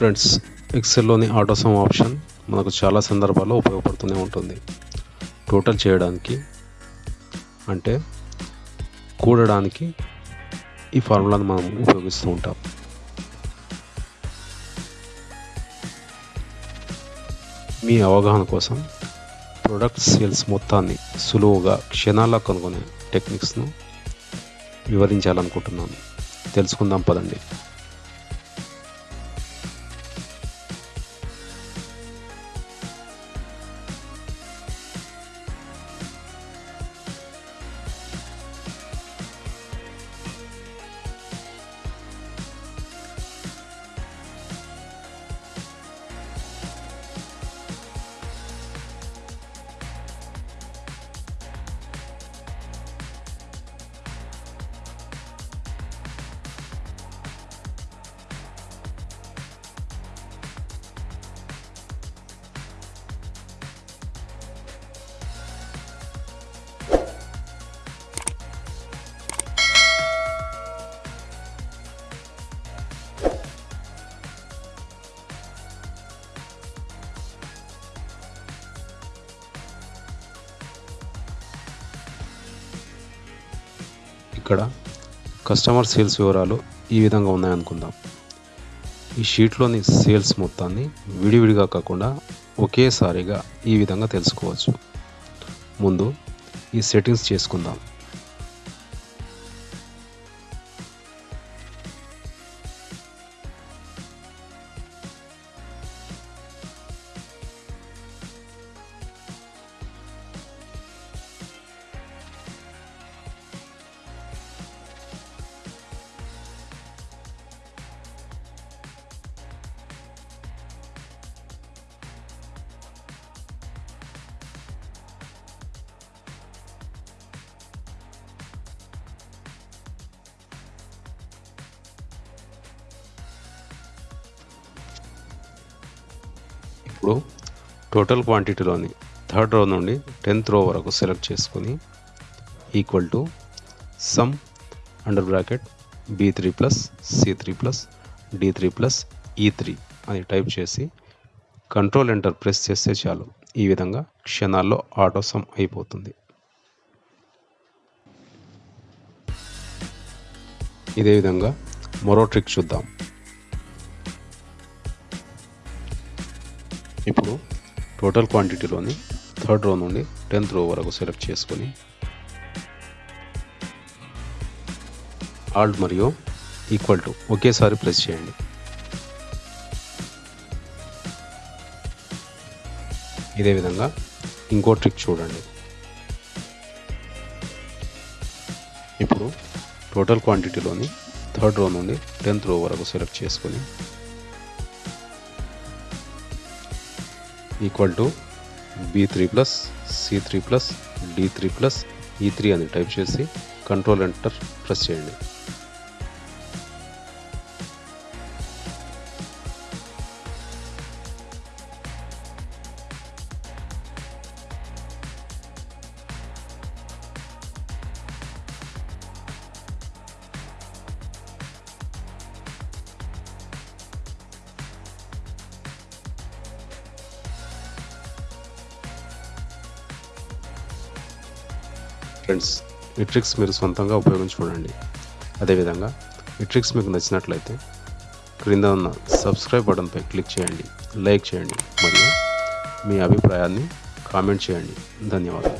Friends ఎక్సెల్లోని ఆటోసమ్ option మనకు చాలా సందర్భాల్లో ఉపయోగపడుతూనే ఉంటుంది. టోటల్ చేయడానికి అంటే కూడడానికి ఈ ఫార్ములాను మనం ఉపయోగిస్తూ ఉంటాం. మీ అవగాహన కోసం ప్రొడక్ట్ సేల్స్ మొత్తాన్ని సులువుగా క్షణాల్లో కనుగొనే టెక్నిక్స్ను వివరించాలనుకుంటున్నాను. తెలుసుకుందాం పదండి. ఇక్కడ కస్టమర్ సేల్స్ వివరాలు ఈ విధంగా ఉన్నాయనుకుందాం. ఈ షీట్లోని సేల్స్ మొత్తాన్ని విడివిడిగా కాకుండా ఒకేసారిగా ఈ విధంగా తెలుసుకోవచ్చు. ముందు ఈ సెట్టింగ్స్ చేసుకుందాం. ఇప్పుడు టోటల్ క్వాంటిటీలోని థర్డ్ రో నుండి టెన్త్ రో వరకు సెలెక్ట్ చేసుకుని equal to sum under bracket B three plus C three plus D three plus E three అని టైప్ చేసి కంట్రోల్ ఎంటర్ ప్రెస్ చేస్తే చాలు. ఈ విధంగా క్షణాల్లో ఆటో సమ్ అయిపోతుంది. ఇదే విధంగా మరో ట్రిక్ చూద్దాం. టోటల్ క్వాంటిటీలోని థర్డ్ రో నుండి టెన్త్ రో వరకు సెలెక్ట్ చేసుకొని ఆల్ట్ మరియు ఈక్వల్ టు ఒకేసారి ప్రెస్ చేయండి. ఇదే విధంగా ఇంకో ట్రిక్ చూడండి. ఇప్పుడు టోటల్ క్వాంటిటీలోని థర్డ్ రో నుండి టెన్త్ రో వరకు సెలెక్ట్ చేసుకొని equal to B three plus C three plus D three plus E three అని టైప్ చేసి కంట్రోల్ ఎంటర్ ప్రెస్ చేయండి. ఫ్రెండ్స్ ఈ ట్రిక్స్ మీరు సొంతంగా ఉపయోగించి చూడండి అదేవిధంగా ఈ ట్రిక్స్ మీకు నచ్చినట్లయితే క్రింద ఉన్న సబ్స్క్రైబ్ బటన్పై క్లిక్ చేయండి లైక్ చేయండి మరియు మీ అభిప్రాయాన్ని కామెంట్ చేయండి. ధన్యవాదాలు.